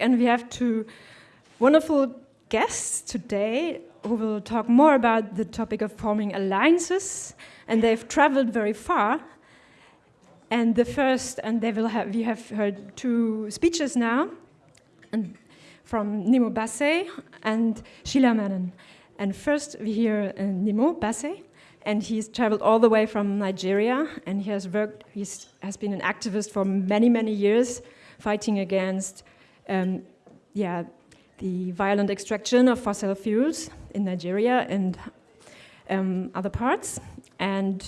and we have two wonderful guests today who will talk more about the topic of forming alliances, and they've traveled very far. And the first, and they will have, we have heard two speeches now, and from Nnimmo Bassey and Sheila Menon. And first we hear uh, Nnimmo Bassey, and he's traveled all the way from Nigeria, and he has worked, he has been an activist for many, many years, fighting against, um, yeah, the violent extraction of fossil fuels in Nigeria and um, other parts. And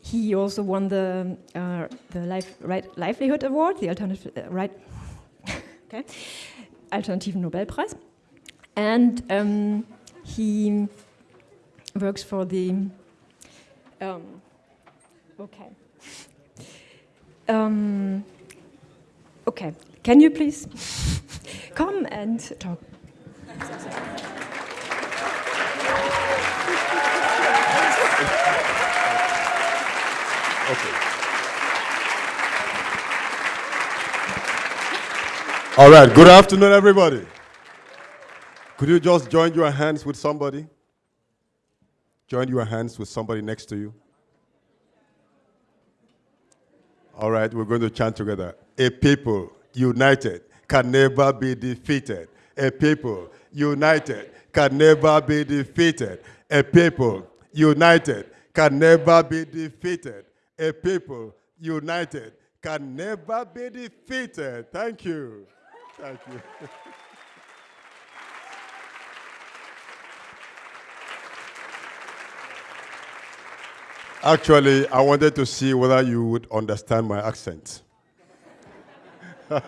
he also won the uh, the life, right, livelihood award, the alternative uh, right, okay, alternativen Nobelpreis, and um, he works for the um, okay. Um, okay, can you please come and talk? Okay. All right, good afternoon, everybody. Could you just join your hands with somebody? Join your hands with somebody next to you. All right, we're going to chant together. A people united can never be defeated. A people united can never be defeated. A people united can never be defeated. A people united can never be defeated. Thank you. Thank you. Actually, I wanted to see whether you would understand my accent.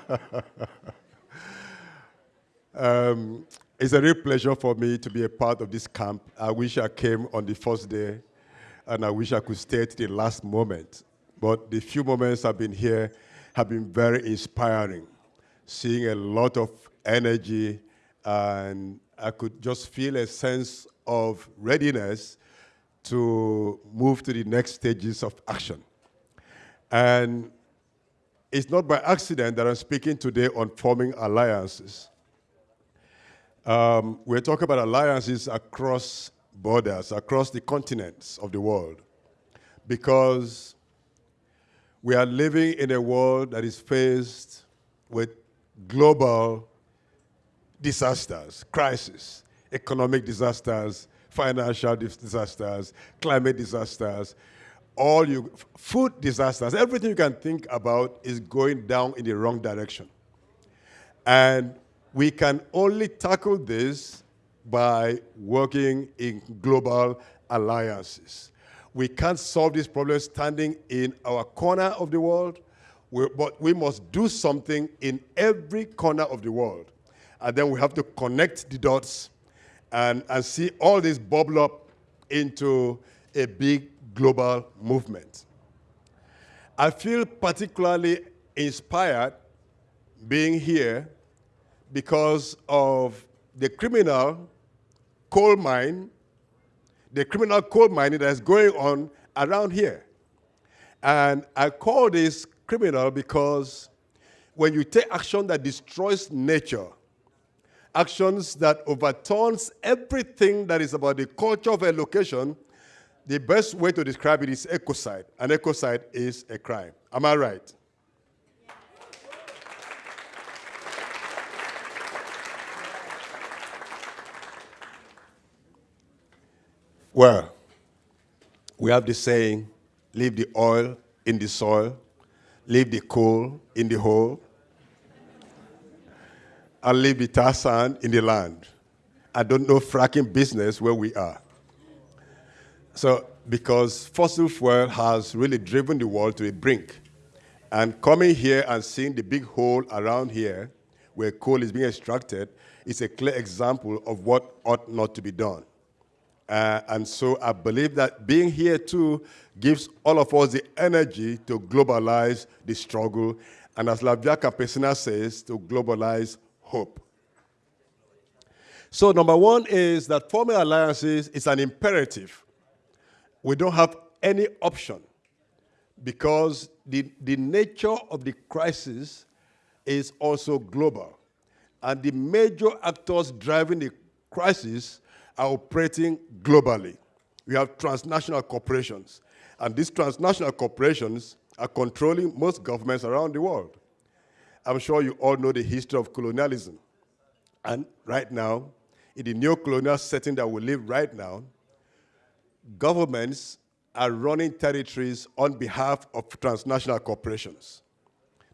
um, it's a real pleasure for me to be a part of this camp. I wish I came on the first day, and I wish I could stay to the last moment. But the few moments I've been here have been very inspiring, seeing a lot of energy, and I could just feel a sense of readiness to move to the next stages of action. And it's not by accident that I'm speaking today on forming alliances. Um, we're talking about alliances across borders, across the continents of the world, because we are living in a world that is faced with global disasters, crises, economic disasters, financial disasters, climate disasters, all you, food disasters, everything you can think about is going down in the wrong direction. And we can only tackle this by working in global alliances. We can't solve this problem standing in our corner of the world, but we must do something in every corner of the world. And then we have to connect the dots and, and see all this bubble up into a big global movement. I feel particularly inspired being here because of the criminal coal mine, the criminal coal mining that is going on around here. And I call this criminal because when you take action that destroys nature, actions that overturns everything that is about the culture of a location, the best way to describe it is ecocide. An ecocide is a crime. Am I right? Well, we have the saying, leave the oil in the soil, leave the coal in the hole, and leave the tar sand in the land. I don't know fracking business where we are. So, because fossil fuel has really driven the world to a brink. And coming here and seeing the big hole around here where coal is being extracted is a clear example of what ought not to be done. Uh, and so I believe that being here too gives all of us the energy to globalize the struggle, and as La Via Campesina says, to globalize hope. So number one is that forming alliances is an imperative. We don't have any option because the, the nature of the crisis is also global. And the major actors driving the crisis are operating globally. We have transnational corporations. And these transnational corporations are controlling most governments around the world. I'm sure you all know the history of colonialism. And right now, in the neo-colonial setting that we live right now, governments are running territories on behalf of transnational corporations.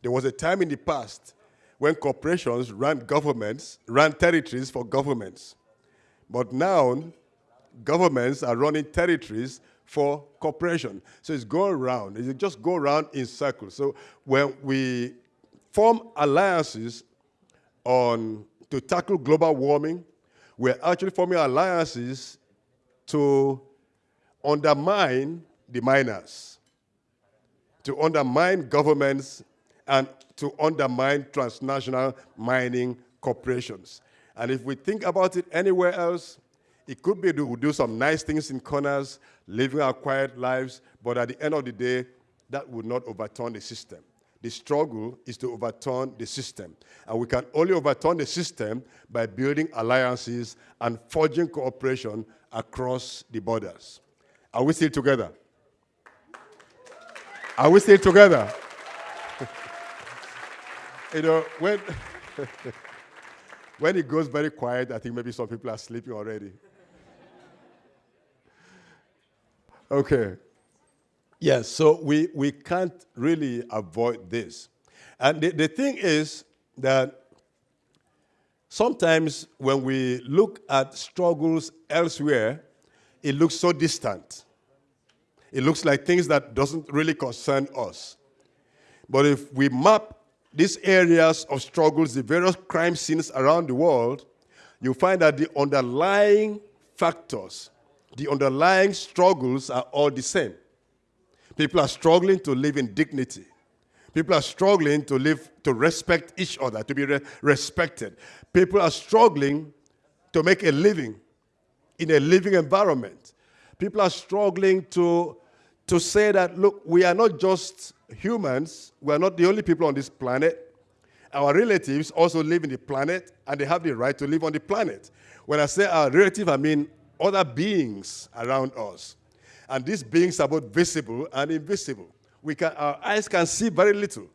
There was a time in the past when corporations ran governments, ran territories for governments. But now, governments are running territories for corporation. So it's going around. It just go around in circles. So when we form alliances on to tackle global warming, we're actually forming alliances to undermine the miners, to undermine governments, and to undermine transnational mining corporations. And if we think about it anywhere else, it could be we do some nice things in corners, living our quiet lives, but at the end of the day, that would not overturn the system. The struggle is to overturn the system. And we can only overturn the system by building alliances and forging cooperation across the borders. Are we still together? Are we still together? you know, when, when it goes very quiet, I think maybe some people are sleeping already. Okay. Yes, so we, we can't really avoid this. And the, the thing is that sometimes when we look at struggles elsewhere, it looks so distant. It looks like things that doesn't really concern us. But if we map these areas of struggles, the various crime scenes around the world, you find that the underlying factors, the underlying struggles are all the same. People are struggling to live in dignity. People are struggling to live, to respect each other, to be re respected. People are struggling to make a living in a living environment. People are struggling to, to say that, look, we are not just humans, we are not the only people on this planet. Our relatives also live in the planet, and they have the right to live on the planet. When I say our relative, I mean other beings around us. And these beings are both visible and invisible. We can, our eyes can see very little.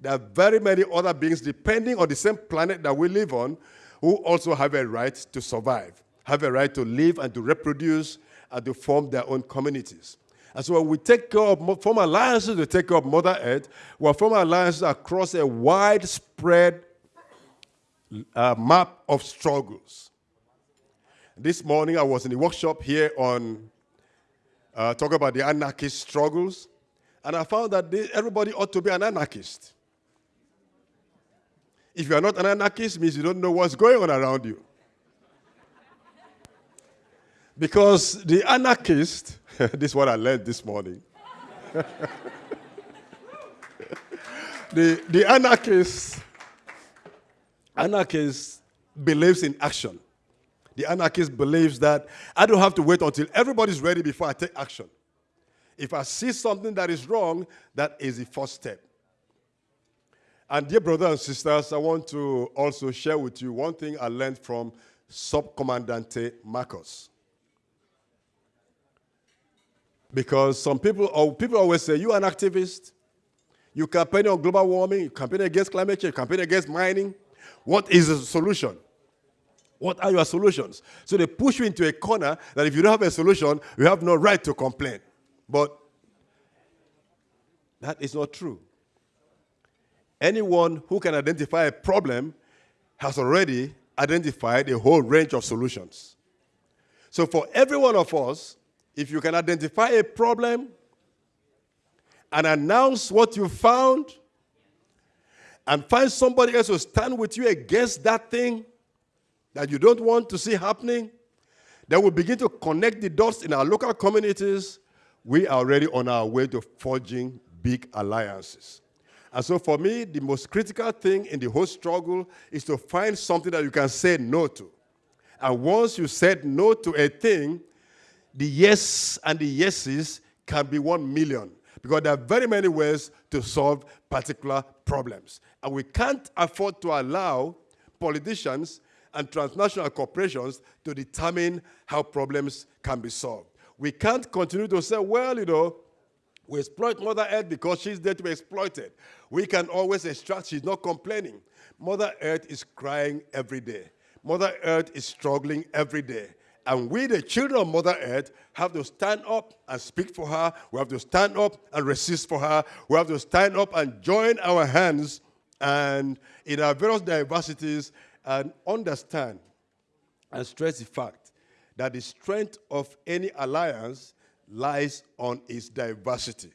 There are very many other beings, depending on the same planet that we live on, who also have a right to survive, have a right to live and to reproduce and to form their own communities. And so when we take care of, form alliances to take care of Mother Earth, we form alliances across a widespread uh, map of struggles. This morning I was in the workshop here on uh, talk about the anarchist struggles. And I found that everybody ought to be an anarchist. If you are not an anarchist, means you don't know what's going on around you. Because the anarchist, this is what I learned this morning. the, the anarchist, anarchist believes in action. The anarchist believes that I don't have to wait until everybody's ready before I take action. If I see something that is wrong, that is the first step. And dear brothers and sisters, I want to also share with you one thing I learned from Subcomandante Marcos. Because some people, or people always say, you're an activist. You campaign on global warming, you campaign against climate change, you campaign against mining. What is the solution? What are your solutions? So they push you into a corner that if you don't have a solution, you have no right to complain. But that is not true. Anyone who can identify a problem has already identified a whole range of solutions. So for every one of us, if you can identify a problem and announce what you found and find somebody else to stand with you against that thing, that you don't want to see happening, then we begin to connect the dots in our local communities. We are already on our way to forging big alliances. And so for me, the most critical thing in the whole struggle is to find something that you can say no to. And once you said no to a thing, the yes and the yeses can be one million. because there are very many ways to solve particular problems. And we can't afford to allow politicians and transnational corporations to determine how problems can be solved. We can't continue to say, well, you know, we exploit Mother Earth because she's there to be exploited. We can always extract, she's not complaining. Mother Earth is crying every day. Mother Earth is struggling every day. And we, the children of Mother Earth, have to stand up and speak for her. We have to stand up and resist for her. We have to stand up and join our hands and in our various diversities and understand and stress the fact that the strength of any alliance lies on its diversity.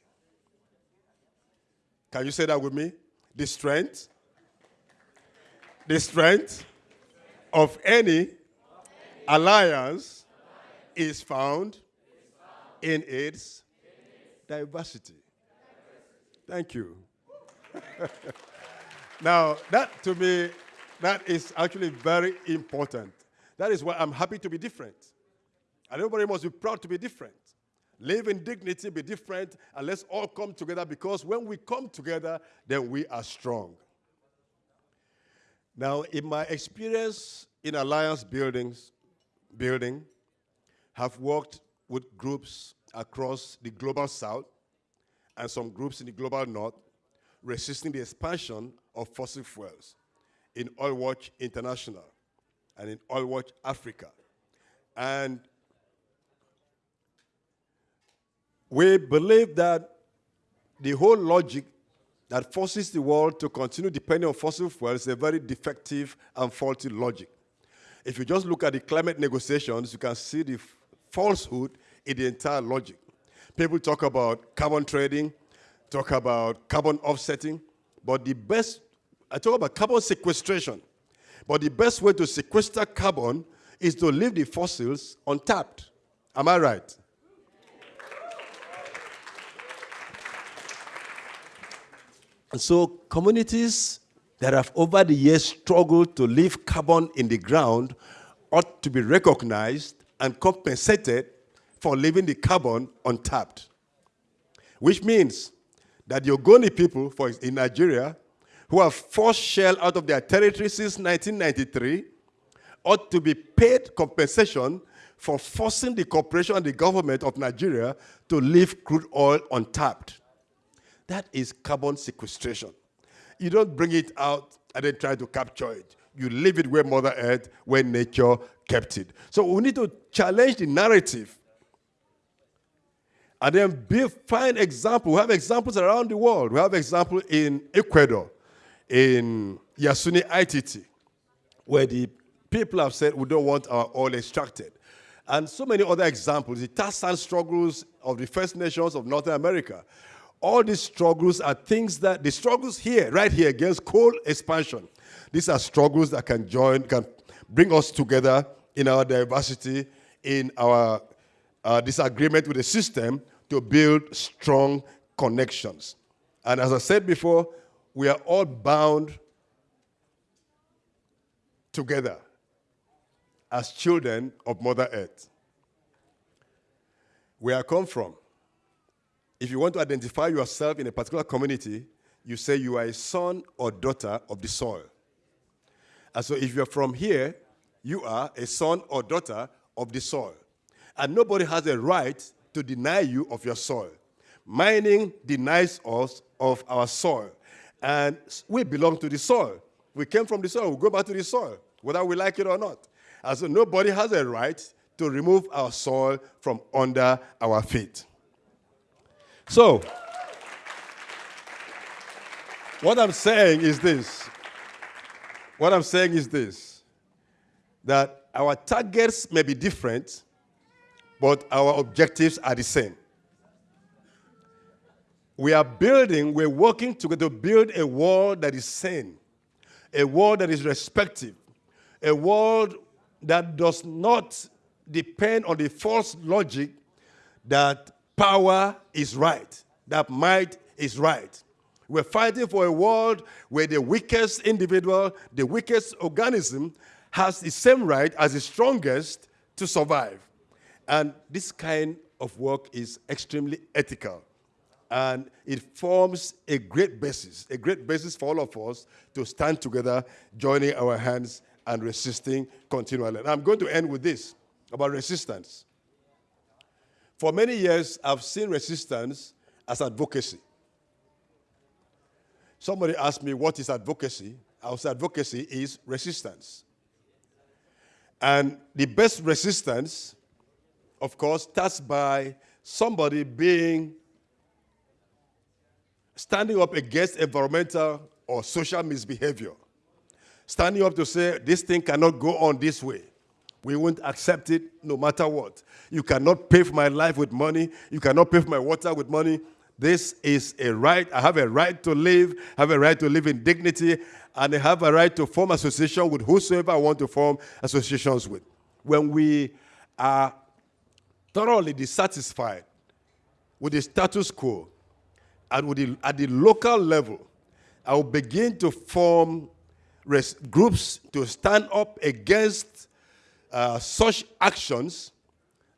Can you say that with me? The strength, the strength of any alliance is found in its diversity. Thank you. now, that to me, that is actually very important. That is why I'm happy to be different. And everybody must be proud to be different. Live in dignity, be different, and let's all come together because when we come together, then we are strong. Now, in my experience in alliance buildings, building, have worked with groups across the global south and some groups in the global north resisting the expansion of fossil fuels in Oilwatch International and in Oilwatch Africa. And we believe that the whole logic that forces the world to continue depending on fossil fuels is a very defective and faulty logic. If you just look at the climate negotiations, you can see the falsehood in the entire logic. People talk about carbon trading, talk about carbon offsetting, but the best, I talk about carbon sequestration, but the best way to sequester carbon is to leave the fossils untapped. Am I right? And so communities that have over the years struggled to leave carbon in the ground ought to be recognized and compensated for leaving the carbon untapped. Which means that the Ogoni people for, in Nigeria, who have forced Shell out of their territory since 1993, ought to be paid compensation for forcing the corporation and the government of Nigeria to leave crude oil untapped. That is carbon sequestration. You don't bring it out and then try to capture it. You leave it where Mother Earth, where nature kept it. So we need to challenge the narrative. And then be, find examples. We have examples around the world. We have examples in Ecuador, in Yasuni ITT, where the people have said we don't want our oil extracted. And so many other examples, the tar sand struggles of the First Nations of North America, all these struggles are things that, the struggles here, right here, against coal expansion, these are struggles that can join, can bring us together in our diversity, in our uh, disagreement with the system to build strong connections. And as I said before, we are all bound together as children of Mother Earth. Where I come from, if you want to identify yourself in a particular community, you say you are a son or daughter of the soil. And so if you're from here, you are a son or daughter of the soil. And nobody has a right to deny you of your soil. Mining denies us of our soil. And we belong to the soil. We came from the soil, we go back to the soil, whether we like it or not. And so nobody has a right to remove our soil from under our feet. So, what I'm saying is this. What I'm saying is this that our targets may be different, but our objectives are the same. We are building, we're working together to build a world that is sane, a world that is respective, a world that does not depend on the false logic that power is right, that might is right. We're fighting for a world where the weakest individual, the weakest organism, has the same right as the strongest to survive. And this kind of work is extremely ethical. And it forms a great basis, a great basis for all of us to stand together, joining our hands and resisting continually. And I'm going to end with this about resistance. For many years, I've seen resistance as advocacy. Somebody asked me, What is advocacy? I say, Advocacy is resistance. And the best resistance, of course, starts by somebody being standing up against environmental or social misbehavior. Standing up to say, this thing cannot go on this way. We won't accept it no matter what. You cannot pay for my life with money. You cannot pay for my water with money. This is a right. I have a right to live, I have a right to live in dignity, and I have a right to form association with whosoever I want to form associations with. When we are thoroughly dissatisfied with the status quo and with the, at the local level, I will begin to form groups to stand up against uh, such actions.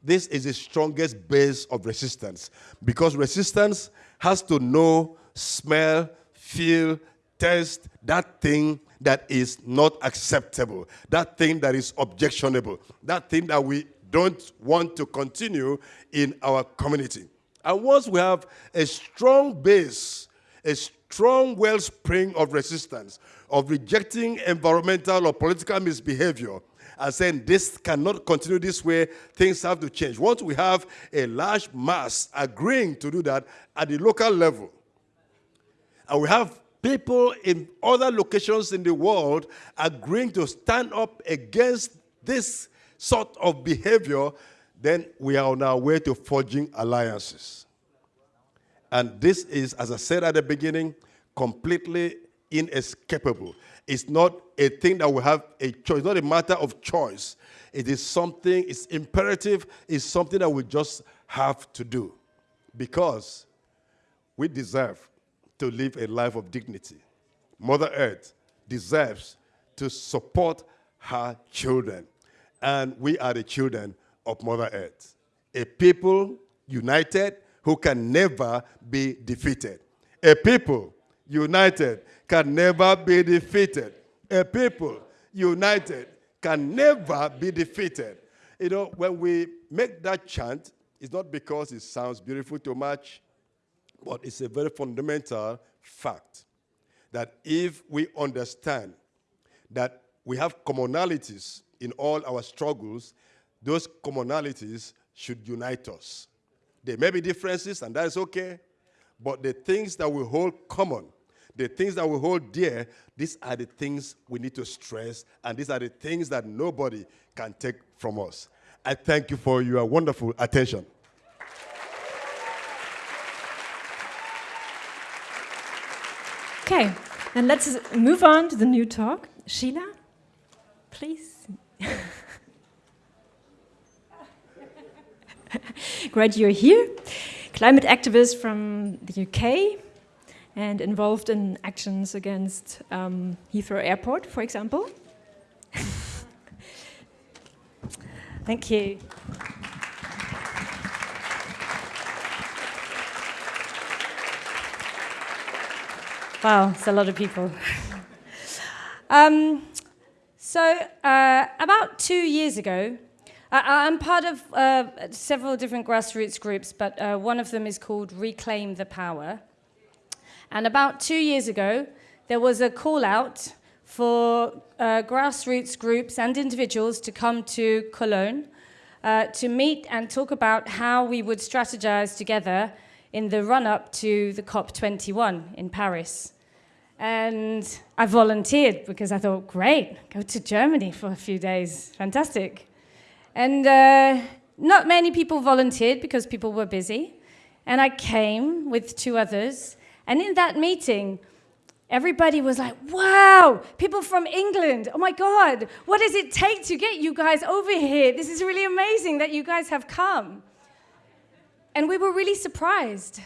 This is the strongest base of resistance because resistance has to know, smell, feel, taste that thing that is not acceptable, that thing that is objectionable, that thing that we don't want to continue in our community. And once we have a strong base, a strong wellspring of resistance, of rejecting environmental or political misbehavior, and saying this cannot continue this way, things have to change. Once we have a large mass agreeing to do that at the local level, and we have people in other locations in the world agreeing to stand up against this sort of behavior, then we are on our way to forging alliances. And this is, as I said at the beginning, completely inescapable. It's not a thing that we have a choice, it's not a matter of choice. It is something, it's imperative, it's something that we just have to do because we deserve to live a life of dignity. Mother Earth deserves to support her children and we are the children of Mother Earth. A people united who can never be defeated. A people united can never be defeated. A people united can never be defeated. You know, when we make that chant, it's not because it sounds beautiful too much, but it's a very fundamental fact that if we understand that we have commonalities in all our struggles, those commonalities should unite us. There may be differences, and that is okay, but the things that we hold common, the things that we hold dear, these are the things we need to stress, and these are the things that nobody can take from us. I thank you for your wonderful attention. Okay, and let's move on to the new talk. Sheila, please. Great you're here. Climate activist from the UK and involved in actions against um, Heathrow Airport, for example. Thank you. Wow, it's a lot of people. um, so, uh, about two years ago, I, am part of uh, several different grassroots groups, but uh, one of them is called Reclaim the Power. And about two years ago, there was a call out for uh, grassroots groups and individuals to come to Cologne uh, to meet and talk about how we would strategize together in the run up to the COP21 in Paris. And I volunteered because I thought, great, go to Germany for a few days, fantastic. And uh, not many people volunteered because people were busy. And I came with two others. And in that meeting, everybody was like, wow, people from England, oh my God, what does it take to get you guys over here? This is really amazing that you guys have come. And we were really surprised.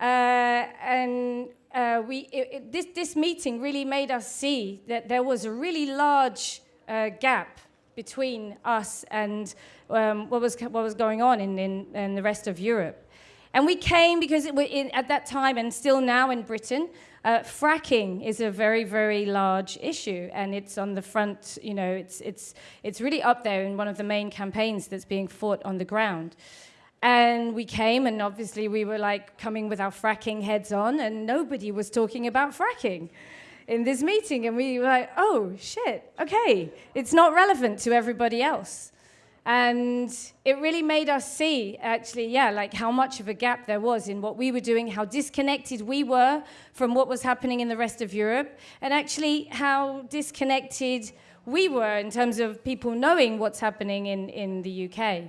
Uh, and uh, we, it, it, this, this meeting really made us see that there was a really large uh, gap between us and um, what, was, what was going on in, in, in, the rest of Europe. And we came because in, at that time and still now in Britain, uh, fracking is a very, very large issue, and it's on the front. You know, it's it's it's really up there in one of the main campaigns that's being fought on the ground. And we came, and obviously we were like coming with our fracking heads on, and nobody was talking about fracking in this meeting. And we were like, oh shit, okay, it's not relevant to everybody else. And it really made us see, actually, yeah, like how much of a gap there was in what we were doing, how disconnected we were from what was happening in the rest of Europe, and actually how disconnected we were in terms of people knowing what's happening in, in the UK.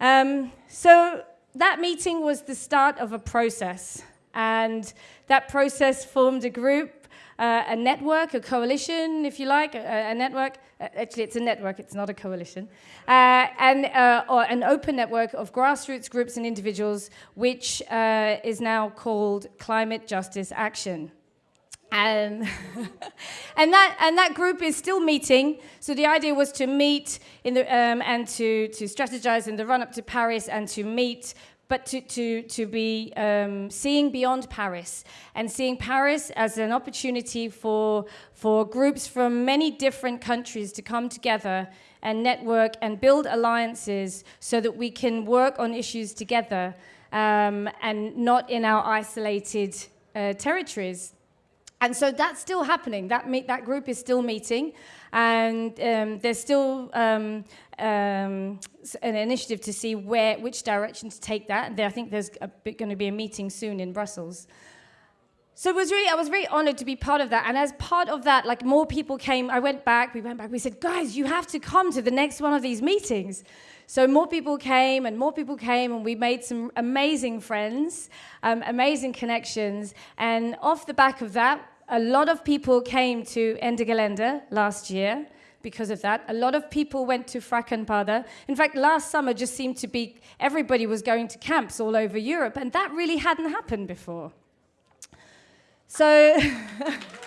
Um, so that meeting was the start of a process, and that process formed a group uh, a network, a coalition, if you like, a, a, network. Uh, actually, it's a network, it's not a coalition. Uh, and uh, or an open network of grassroots groups and individuals, which is now called Climate Justice Action. And, and, that, and that group is still meeting. So the idea was to meet in the, um, and to, to strategize in the run up to Paris and to meet but to, to, to be um, seeing beyond Paris and seeing Paris as an opportunity for, for groups from many different countries to come together and network and build alliances so that we can work on issues together um, and not in our isolated uh, territories. And so that's still happening. That, meet, that group is still meeting. And um, there's still um, um, an initiative to see where, which direction to take that. And I think there's going to be a meeting soon in Brussels. So it was really, I was very honored to be part of that. And as part of that, like more people came, I went back, we went back, we said, guys, you have to come to the next one of these meetings. So more people came and more people came and we made some amazing friends, um, amazing connections. And off the back of that, a lot of people came to Ende Gelände last year because of that. A lot of people went to Frackanpada. In fact, last summer just seemed to be everybody was going to camps all over Europe, and that really hadn't happened before. So.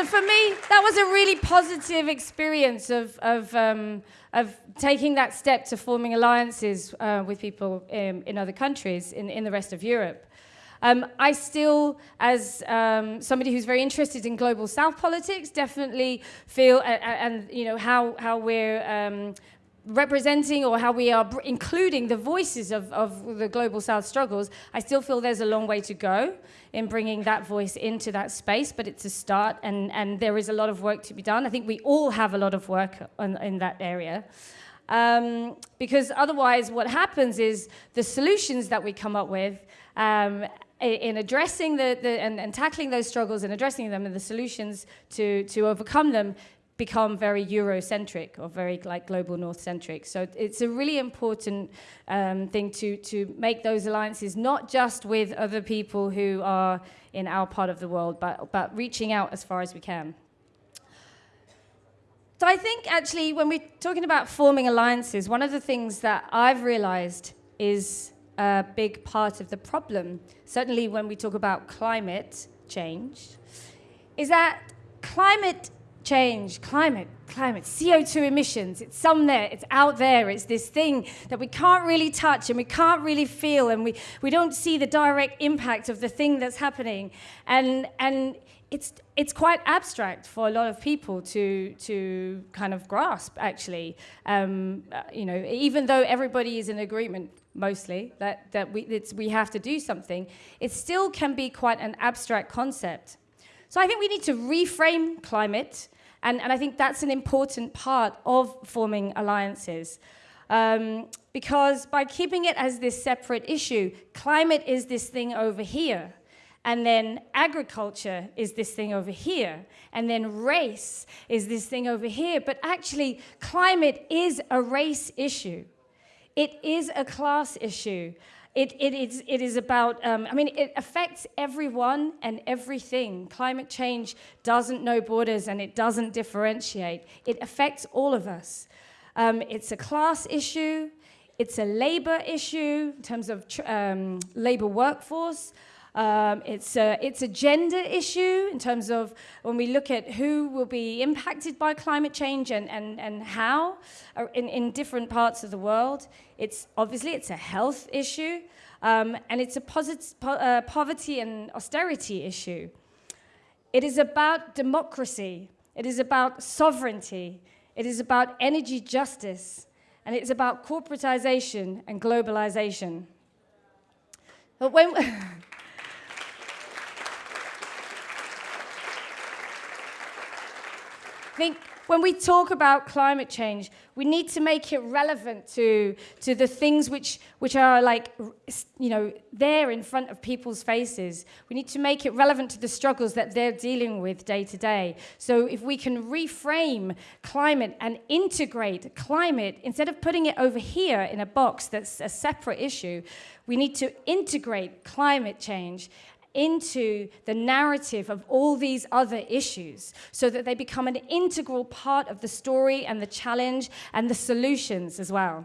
so for me, that was a really positive experience of, of, um, of taking that step to forming alliances uh, with people in, in other countries in, in the rest of Europe. Um, I still, as um, somebody who's very interested in global South politics, definitely feel, uh, and you know how how we're um, representing or how we are including the voices of, of the global South struggles, I still feel there's a long way to go in bringing that voice into that space, but it's a start and, and there is a lot of work to be done. I think we all have a lot of work on, in that area. Um, because otherwise what happens is the solutions that we come up with um, in addressing the, the and, and, tackling those struggles and addressing them and the solutions to, to overcome them become very Eurocentric or very like global North centric. So it's a really important um, thing to, to make those alliances, not just with other people who are in our part of the world, but, but reaching out as far as we can. So I think actually when we're talking about forming alliances, one of the things that I've realized is a big part of the problem, certainly when we talk about climate change, is that climate change, climate, climate, CO2 emissions, it's somewhere, it's out there, it's this thing that we can't really touch and we can't really feel and we, we don't see the direct impact of the thing that's happening. And, and it's, it's quite abstract for a lot of people to, to kind of grasp, actually. Um, uh, you know, even though everybody is in agreement, mostly, that, that we, we have to do something, it still can be quite an abstract concept. So I think we need to reframe climate, and, and I think that's an important part of forming alliances. Um, because by keeping it as this separate issue, climate is this thing over here, and then agriculture is this thing over here, and then race is this thing over here. But actually, climate is a race issue. It is a class issue. It, it, is, it is about, um, I mean, it affects everyone and everything. Climate change doesn't know borders and it doesn't differentiate. It affects all of us. Um, it's a class issue, it's a labor issue in terms of um, labor workforce. Um, it's, a, it's a gender issue in terms of when we look at who will be impacted by climate change and, and, and how uh, in, in different parts of the world. It's obviously it's a health issue um, and it's a po- uh, poverty and austerity issue. It is about democracy. It is about sovereignty. It is about energy justice. And it's about corporatization and globalization. But when. think when we talk about climate change, we need to make it relevant to, to the things which, which are like, you know, there in front of people's faces. We need to make it relevant to the struggles that they're dealing with day to day. So if we can reframe climate and integrate climate, instead of putting it over here in a box that's a separate issue, we need to integrate climate change into the narrative of all these other issues so that they become an integral part of the story and the challenge and the solutions as well.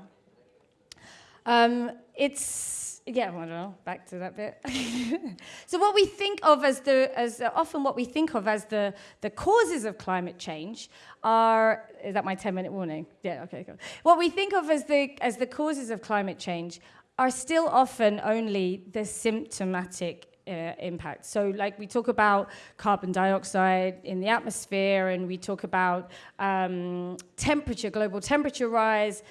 Um, it's, yeah, I don't know, back to that bit. so what we think of as the, as often what we think of as the, the causes of climate change are, is that my 10 minute warning? Yeah, okay, cool. What we think of as the, as the causes of climate change are still often only the symptomatic uh, impact. So, like we talk about carbon dioxide in the atmosphere, and we talk about um, temperature, global temperature rise,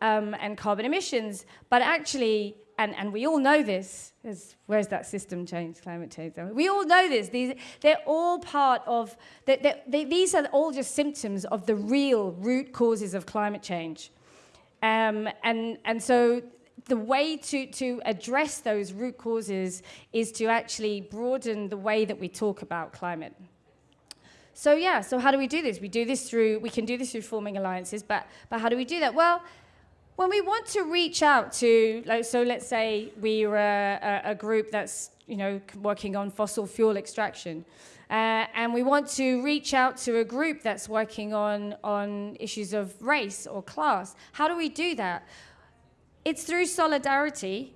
um, and carbon emissions. But actually, and, and we all know this, is where's that system change, climate change? We all know this. These, they're all part of, they, they, these are all just symptoms of the real root causes of climate change. Um, and, and so the way to, to address those root causes is to actually broaden the way that we talk about climate. So yeah, so how do we do this? We do this through, we can do this through forming alliances, but, but how do we do that? Well, when we want to reach out to, like, so let's say we are a, a, group that's, you know, working on fossil fuel extraction, uh, and we want to reach out to a group that's working on, on issues of race or class. How do we do that? It's through solidarity,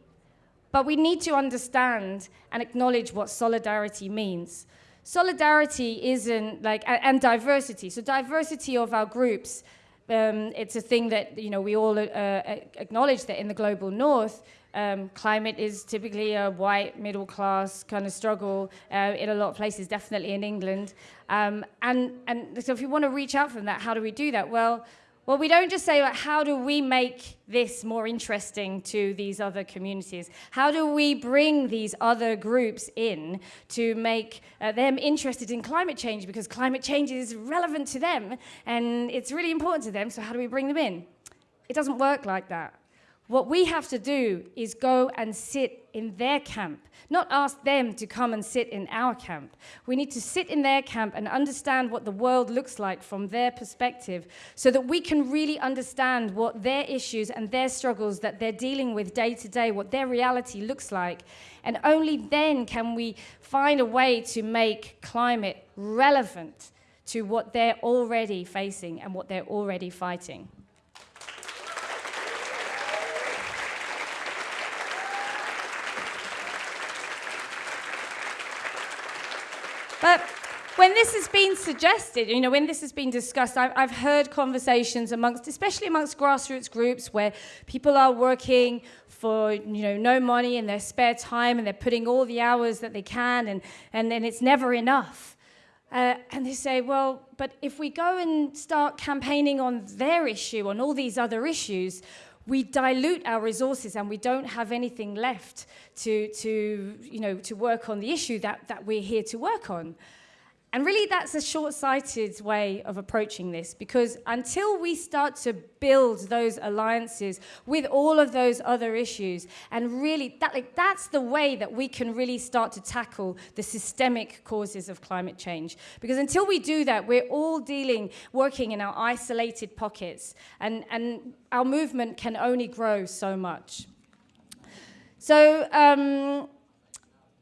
but we need to understand and acknowledge what solidarity means. Solidarity isn't like, and diversity. So, diversity of our groups, um, it's a thing that you know we all uh, acknowledge that in the global north, um, climate is typically a white middle class kind of struggle uh, in a lot of places, definitely in England. Um, and and so, if you want to reach out from that, how do we do that? Well, well, we don't just say, well, how do we make this more interesting to these other communities? How do we bring these other groups in to make uh, them interested in climate change? Because climate change is relevant to them and it's really important to them, so how do we bring them in? It doesn't work like that. What we have to do is go and sit in their camp, not ask them to come and sit in our camp. We need to sit in their camp and understand what the world looks like from their perspective so that we can really understand what their issues and their struggles that they're dealing with day to day, what their reality looks like. And only then can we find a way to make climate relevant to what they're already facing and what they're already fighting. But when this has been suggested, you know, when this has been discussed, I've, I've, heard conversations amongst, especially amongst grassroots groups, where people are working for, you know, no money in their spare time, and they're putting all the hours that they can, and and, and it's never enough. Uh, and they say, well, but if we go and start campaigning on their issue, on all these other issues, we dilute our resources and we don't have anything left to, to, you know, to work on the issue that, that we're here to work on. And really, that's a short sighted way of approaching this because until we start to build those alliances with all of those other issues, and really, that, like, that's the way that we can really start to tackle the systemic causes of climate change. Because until we do that, we're all dealing, working in our isolated pockets, and, and our movement can only grow so much. So, um,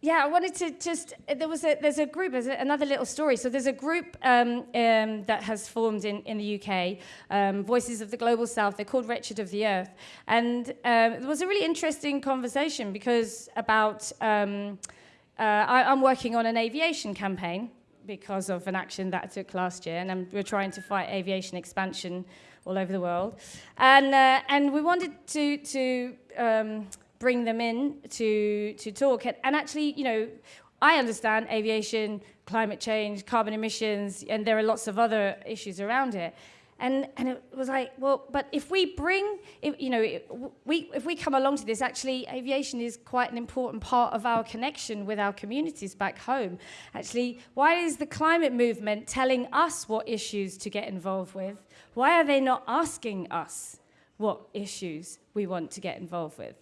yeah, I wanted to just. There was a there's a group. There's another little story. So there's a group um, um, that has formed in, in the UK, um, Voices of the Global South. They're called Wretched of the Earth, and um, it was a really interesting conversation because about. Um, I, I'm working on an aviation campaign because of an action that I took last year, and I'm, we're trying to fight aviation expansion all over the world. And, uh, and we wanted to, to um, bring them in to, to talk. And, and actually, you know, I understand aviation, climate change, carbon emissions, and there are lots of other issues around it. And, and it was like, well, but if we bring, if, you know, we, if we come along to this, actually, aviation is quite an important part of our connection with our communities back home. Actually, why is the climate movement telling us what issues to get involved with? Why are they not asking us what issues we want to get involved with?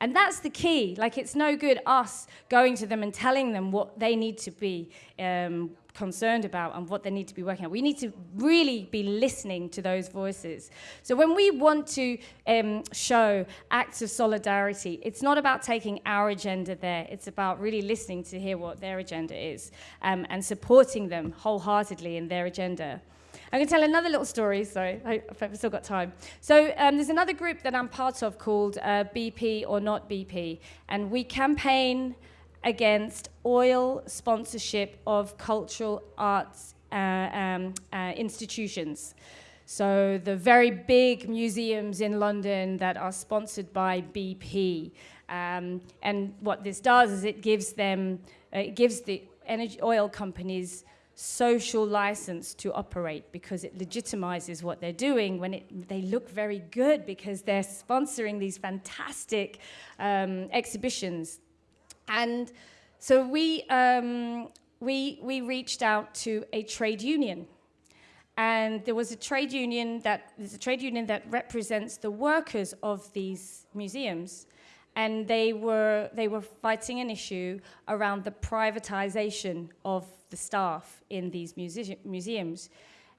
And that's the key. Like, it's no good us going to them and telling them what they need to be um, concerned about and what they need to be working on. We need to really be listening to those voices. So when we want to um, show acts of solidarity, it's not about taking our agenda there. It's about really listening to hear what their agenda is um, and supporting them wholeheartedly in their agenda. I'm going to tell another little story. Sorry, I, have still got time. So um, there's another group that I'm part of called uh, BP or Not BP, and we campaign against oil sponsorship of cultural arts uh, um, uh, institutions. So the very big museums in London that are sponsored by BP. Um, and what this does is it gives them, uh, it gives the energy oil companies social license to operate because it legitimizes what they're doing when it, they look very good because they're sponsoring these fantastic um, exhibitions. And so we, um, we, we reached out to a trade union. And there was a trade union that, there's a trade union that represents the workers of these museums and they were, they were fighting an issue around the privatization of the staff in these muse museums.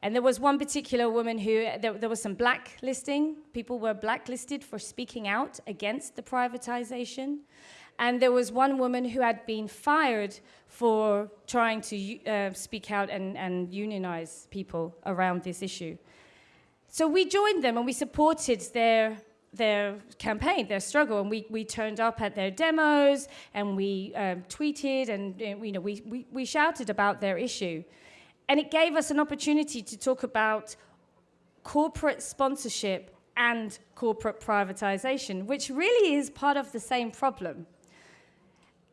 And there was one particular woman who, there, there, was some blacklisting. People were blacklisted for speaking out against the privatization. And there was one woman who had been fired for trying to uh, speak out and, and unionize people around this issue. So we joined them and we supported their their campaign, their struggle, and we, we turned up at their demos and we um, tweeted and you know we, we, we shouted about their issue, and it gave us an opportunity to talk about corporate sponsorship and corporate privatization, which really is part of the same problem.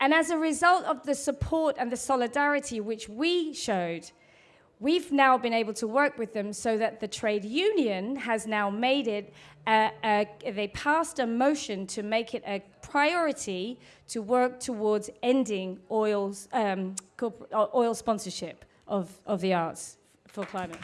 And as a result of the support and the solidarity which we showed, we've now been able to work with them so that the trade union has now made it, uh, uh, they passed a motion to make it a priority to work towards ending um, oil sponsorship of, of the arts for climate.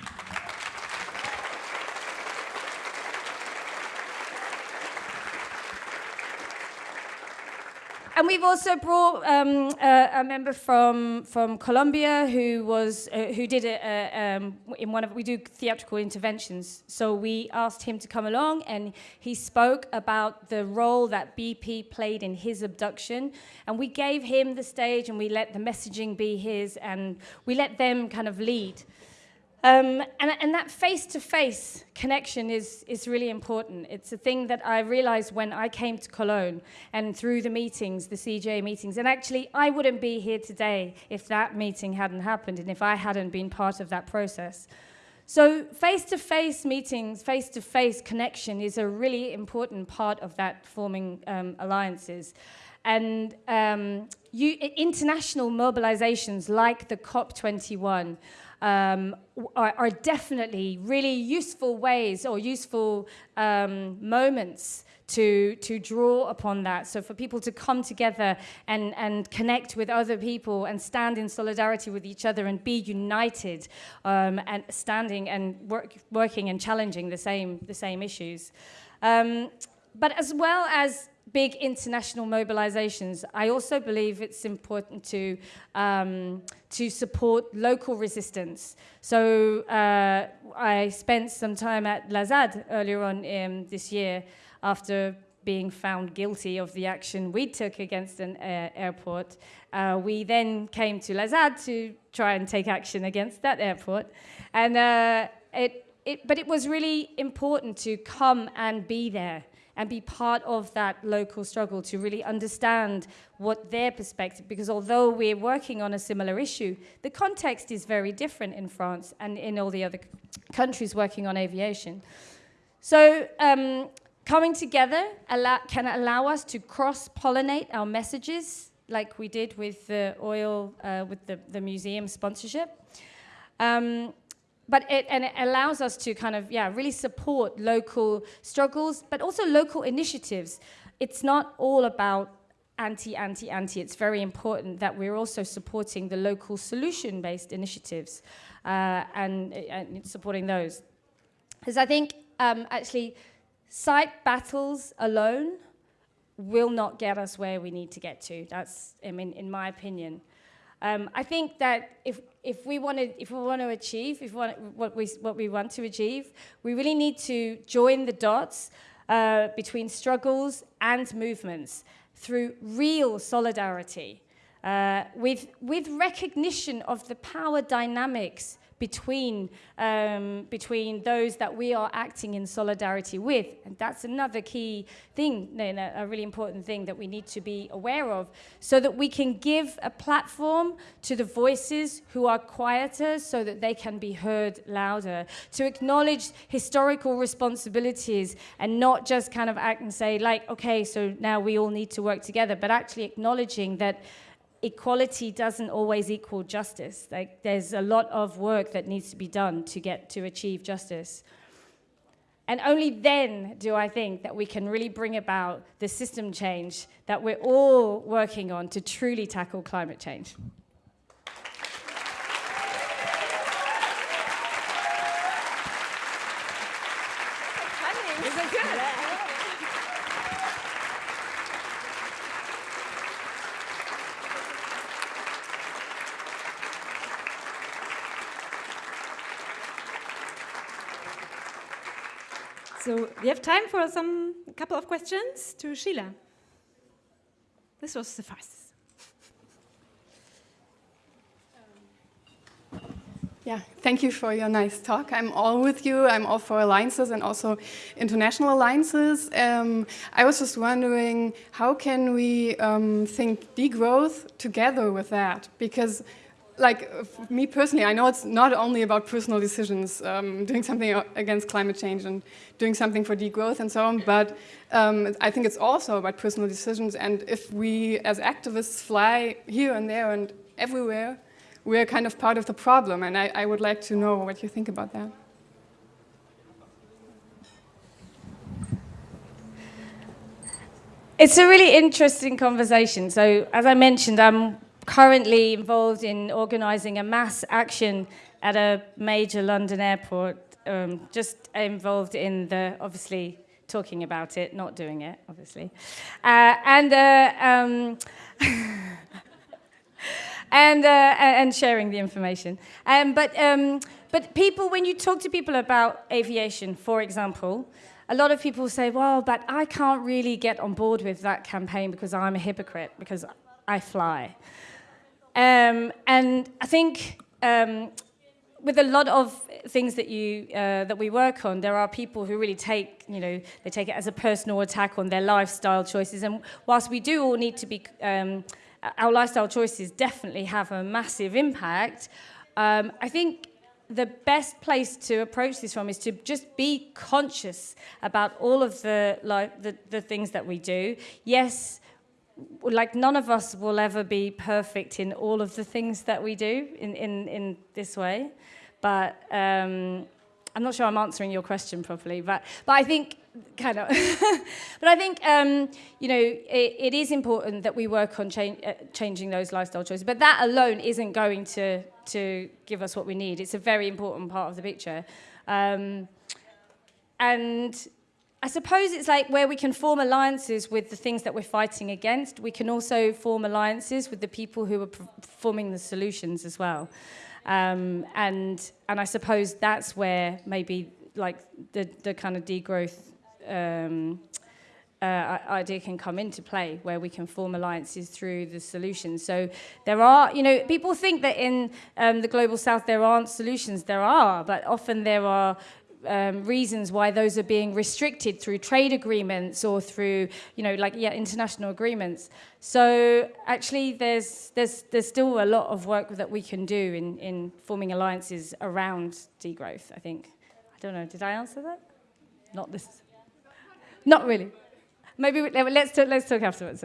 And we've also brought um, a, a, member from from Colombia who was uh, who did it um, in one of we do theatrical interventions. So we asked him to come along, and he spoke about the role that BP played in his abduction, and we gave him the stage, and we let the messaging be his, and we let them kind of lead. Um, and, and, that face-to-face connection is, is really important. It's a thing that I realized when I came to Cologne and through the meetings, the CJ meetings. And actually, I wouldn't be here today if that meeting hadn't happened and if I hadn't been part of that process. So face-to-face meetings, face-to-face connection is a really important part of that forming um, alliances. And um, you, international mobilizations like the COP21 um, are, are, definitely really useful ways or useful um, moments to, to draw upon that. So for people to come together and, and connect with other people and stand in solidarity with each other and be united um, and standing and work, working and challenging the same, the same issues. Um, but as well as big international mobilizations, I also believe it's important to, um, to support local resistance. So uh, I spent some time at La ZAD earlier on um, this year after being found guilty of the action we took against an uh, airport. Uh, we then came to La ZAD to try and take action against that airport. And uh, it, it, but it was really important to come and be there and be part of that local struggle to really understand what their perspective, because although we're working on a similar issue, the context is very different in France and in all the other countries working on aviation. So um, coming together allow, can allow us to cross-pollinate our messages, like we did with the oil, uh, with the, the museum sponsorship. Um, but it, and it allows us to kind of, yeah, really support local struggles, but also local initiatives. It's not all about anti, anti, anti. It's very important that we're also supporting the local solution-based initiatives uh, and, and, supporting those. Because I think um, actually site battles alone will not get us where we need to get to. That's, I mean, in my opinion. Um, I think that if, if we want to if we want to achieve if want, what we what we want to achieve, we really need to join the dots uh, between struggles and movements through real solidarity, uh, with with recognition of the power dynamics between, um, between those that we are acting in solidarity with. And that's another key thing, a really important thing that we need to be aware of, so that we can give a platform to the voices who are quieter so that they can be heard louder, to acknowledge historical responsibilities and not just kind of act and say like, okay, so now we all need to work together, but actually acknowledging that equality doesn't always equal justice. Like there's a lot of work that needs to be done to get to achieve justice. And only then do I think that we can really bring about the system change that we're all working on to truly tackle climate change. So we have time for some couple of questions to Sheila. This was the fastest. Yeah, thank you for your nice talk. I'm all with you. I'm all for alliances and also international alliances. Um, I was just wondering, how can we um, think degrowth together with that? Because like me personally, I know it's not only about personal decisions, um, doing something against climate change and doing something for degrowth and so on, but um, I think it's also about personal decisions. And if we as activists fly here and there and everywhere, we're kind of part of the problem. And I, I would like to know what you think about that. It's a really interesting conversation. So as I mentioned, I'm currently involved in organising a mass action at a major London airport, um, just involved in the, obviously, talking about it, not doing it, obviously. Uh, and, uh, um, and, uh, and sharing the information. Um, but, um, but people, when you talk to people about aviation, for example, a lot of people say, well, but I can't really get on board with that campaign because I'm a hypocrite, because I fly. Um, and I think um, with a lot of things that you uh, that we work on, there are people who really take you know they take it as a personal attack on their lifestyle choices. And whilst we do all need to be, um, our lifestyle choices definitely have a massive impact. Um, I think the best place to approach this from is to just be conscious about all of the, like, the, the things that we do. Yes, like none of us will ever be perfect in all of the things that we do in, in, in this way. But um, I'm not sure I'm answering your question properly, but, but I think, kind of, but I think, um, you know, it, it is important that we work on uh, changing those lifestyle choices, but that alone isn't going to, to give us what we need. It's a very important part of the picture. Um, and I suppose it's like where we can form alliances with the things that we're fighting against. We can also form alliances with the people who are forming the solutions as well. Um, and, and I suppose that's where maybe like the, the kind of degrowth um, uh, idea can come into play, where we can form alliances through the solutions. So there are, you know, people think that in um, the global south there aren't solutions. There are, but often there are um, reasons why those are being restricted through trade agreements or through, you know, like yeah, international agreements. So actually, there's there's there's still a lot of work that we can do in in forming alliances around degrowth. I think. I don't know. Did I answer that? Not this. Not really. Maybe we, let's talk, let's talk afterwards.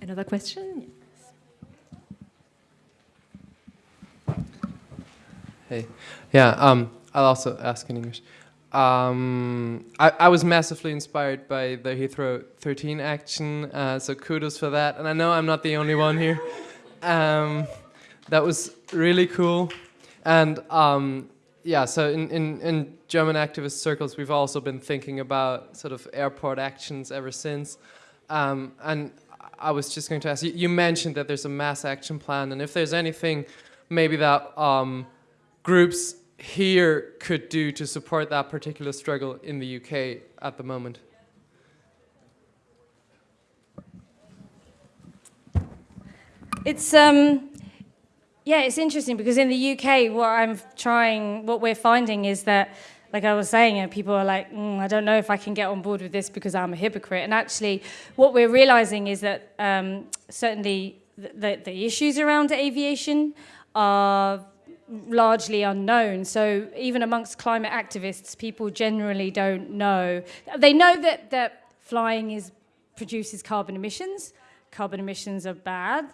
Another question? Hey, yeah, um, I'll also ask in English. Um, I, I, was massively inspired by the Heathrow 13 action, uh, so kudos for that. And I know I'm not the only one here. Um, that was really cool. And um, yeah, so in, in, in German activist circles, we've also been thinking about sort of airport actions ever since. Um, and I was just going to ask, you, you, mentioned that there's a mass action plan, and if there's anything maybe that um, groups here could do to support that particular struggle in the UK at the moment? It's um, yeah, it's interesting because in the UK, what I'm trying, what we're finding is that, like I was saying, people are like, mm, I don't know if I can get on board with this because I'm a hypocrite. And actually, what we're realizing is that um, certainly the, the, the issues around aviation are largely unknown. So even amongst climate activists, people generally don't know. They know that, that flying is, produces carbon emissions. Carbon emissions are bad.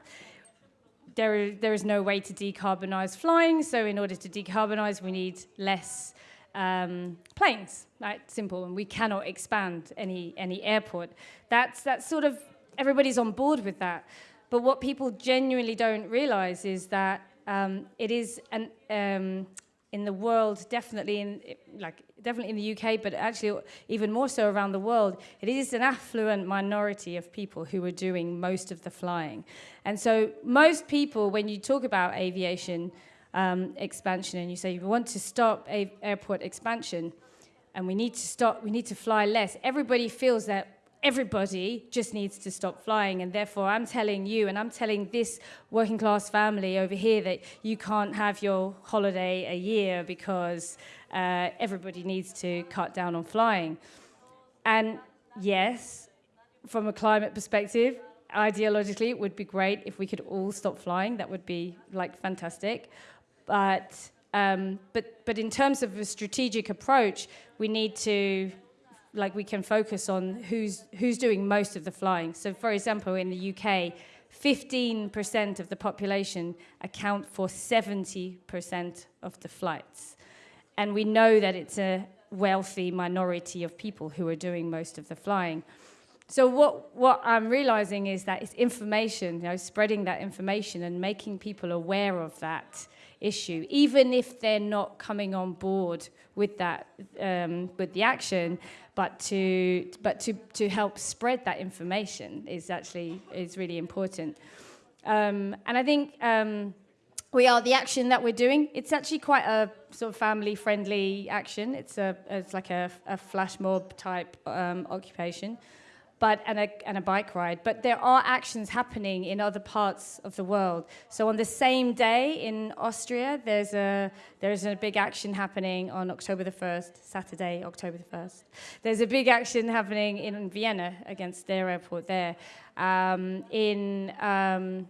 There there is no way to decarbonize flying. So in order to decarbonize, we need less um, planes. Right, simple. And we cannot expand any any airport. That's that's sort of everybody's on board with that. But what people genuinely don't realize is that um, it is an, um, in the world, definitely in like definitely in the UK, but actually even more so around the world, it is an affluent minority of people who are doing most of the flying. And so most people, when you talk about aviation um, expansion and you say we want to stop airport expansion and we need to stop, we need to fly less, everybody feels that everybody just needs to stop flying. And therefore, I'm telling you, and I'm telling this working class family over here that you can't have your holiday a year because uh, everybody needs to cut down on flying. And yes, from a climate perspective, ideologically, it would be great if we could all stop flying. That would be like fantastic. But um, but but in terms of a strategic approach, we need to like we can focus on who's who's doing most of the flying. So, for example, in the UK, 15% of the population account for 70% of the flights, and we know that it's a wealthy minority of people who are doing most of the flying. So what, what I'm realizing is that it's information, you know, spreading that information and making people aware of that issue, even if they're not coming on board with that, um, with the action, but to but to to help spread that information is actually is really important. Um, and I think um, we are the action that we're doing. It's actually quite a sort of family-friendly action. It's a it's like a, a flash mob type um, occupation but and a, and a bike ride. But there are actions happening in other parts of the world. So on the same day in Austria, there's a there's a big action happening on October the first, Saturday, October the first. There's a big action happening in Vienna against their airport there. Um, in um,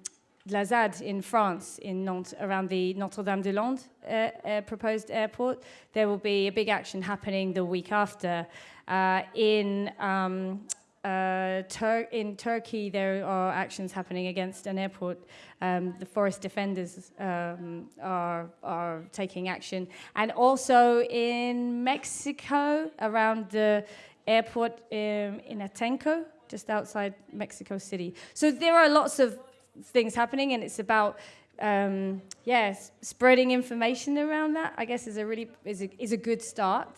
La ZAD in France, in Nantes, around the Notre-Dame-des-Landes uh, uh, proposed airport. There will be a big action happening the week after. Uh, in um, uh, Tur in Turkey, there are actions happening against an airport. Um, the forest defenders um, are, are taking action. And also in Mexico, around the airport um, in Atenco, just outside Mexico City. So there are lots of things happening, and it's about um, yeah, spreading information around that. I guess is a really is a, is a good start.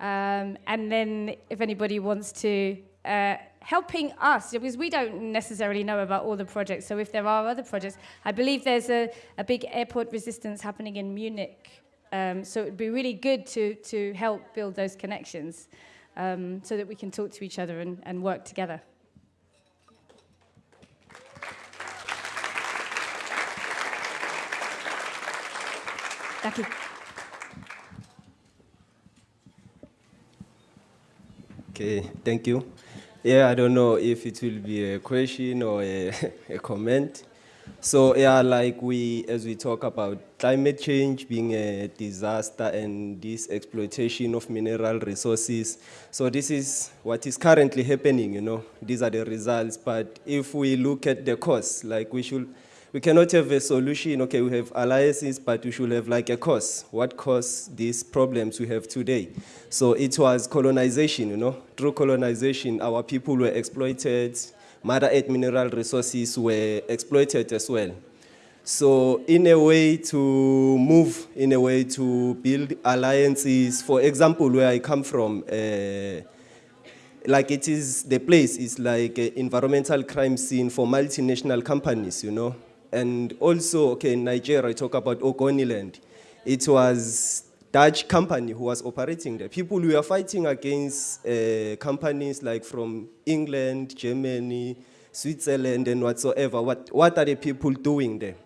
Um, and then if anybody wants to uh, helping us, because we don't necessarily know about all the projects. So if there are other projects, I believe there's a, a big airport resistance happening in Munich. Um, so it would be really good to, to help build those connections um, so that we can talk to each other and, and work together. Thank you. Okay, thank you. Yeah, I don't know if it will be a question or a, a comment. So yeah, like we, as we talk about climate change being a disaster and this exploitation of mineral resources. So this is what is currently happening, you know, these are the results. But if we look at the cause, like we should, we cannot have a solution, okay, we have alliances, but we should have like a cause. What caused these problems we have today? So it was colonization, you know, through colonization, our people were exploited, Mother Earth mineral resources were exploited as well. So in a way to move, in a way to build alliances, for example, where I come from, uh, like it is, the place is like an environmental crime scene for multinational companies, you know. And also, okay, in Nigeria, I talk about Ogoniland. It was Dutch company who was operating there. People who were fighting against uh, companies like from England, Germany, Switzerland, and whatsoever. What, what are the people doing there?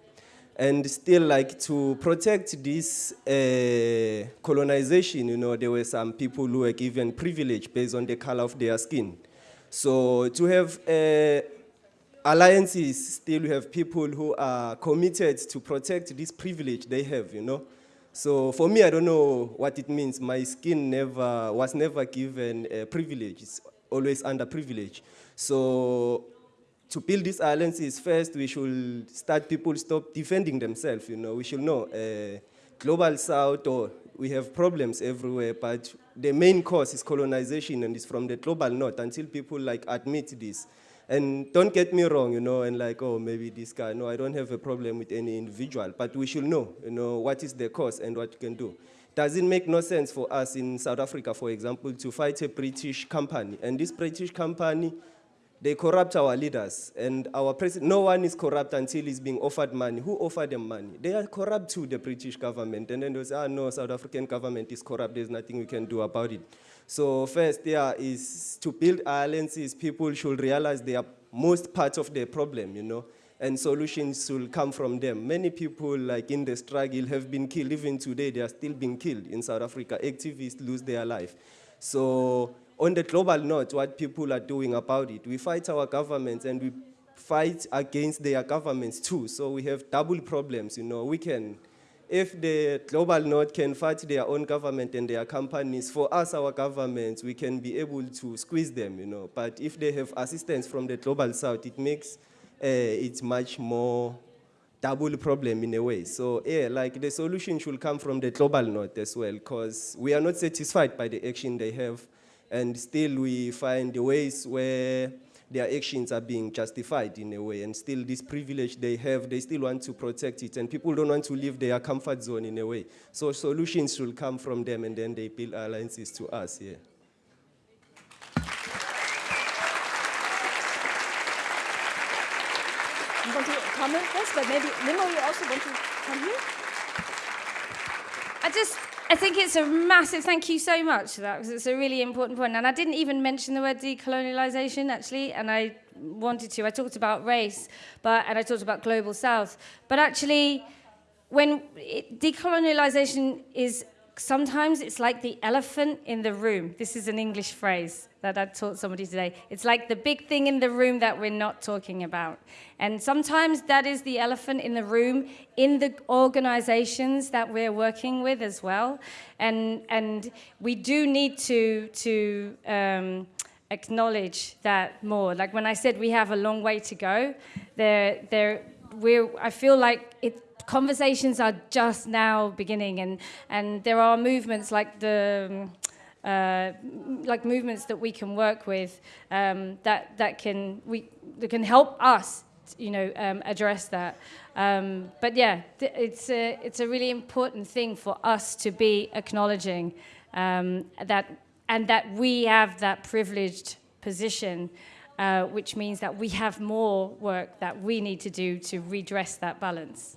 And still, like to protect this uh, colonization, you know, there were some people who were given privilege based on the color of their skin. So to have alliances, still we have people who are committed to protect this privilege they have, you know. So for me, I don't know what it means. My skin never was never given a privilege. It's always under privilege. So to build these alliances, first we should start people stop defending themselves. You know, we should know uh, global south or we have problems everywhere, but the main cause is colonization and it's from the global north until people like admit this. And don't get me wrong, you know, and like, oh, maybe this guy, no, I don't have a problem with any individual, but we should know, you know, what is the cause and what you can do. Does it make no sense for us in South Africa, for example, to fight a British company? And this British company, they corrupt our leaders. And our president, no one is corrupt until he's being offered money. Who offered them money? They are corrupt to the British government. And then they say, ah, no, South African government is corrupt. There's nothing we can do about it. So first there is to build alliances, people should realize they are most part of the problem, you know, and solutions will come from them. Many people like in the struggle have been killed. Even today, they are still being killed in South Africa. Activists lose their life. So on the global note, what people are doing about it, we fight our governments and we fight against their governments too. So we have double problems, you know. We can if the global north can fight their own government and their companies, for us, our governments, we can be able to squeeze them, you know. But if they have assistance from the global south, it makes uh, it much more double problem in a way. So yeah, like the solution should come from the global north as well, because we are not satisfied by the action they have, and still we find ways where their actions are being justified in a way, and still this privilege they have, they still want to protect it, and people don't want to leave their comfort zone in a way. So solutions should come from them, and then they build alliances to us, yeah. You want to comment first, but maybe Nnimmo, you also want to come here? I just I think it's a massive thank you so much for that because it's a really important point. And I didn't even mention the word decolonialization actually, and I wanted to. I talked about race, but and I talked about global south. But actually, when it, decolonialization is sometimes it's like the elephant in the room. This is an English phrase that I taught somebody today. It's like the big thing in the room that we're not talking about. And sometimes that is the elephant in the room in the organizations that we're working with as well. And, and we do need to, to um, acknowledge that more. Like when I said we have a long way to go, there, there, we're, I feel like it, conversations are just now beginning and, and there are movements like the uh, like movements that we can work with um, that, that, can, we, that can help us you know, um, address that. Um, but yeah, it's a, it's a really important thing for us to be acknowledging um, that, and that we have that privileged position, uh, which means that we have more work that we need to do to redress that balance.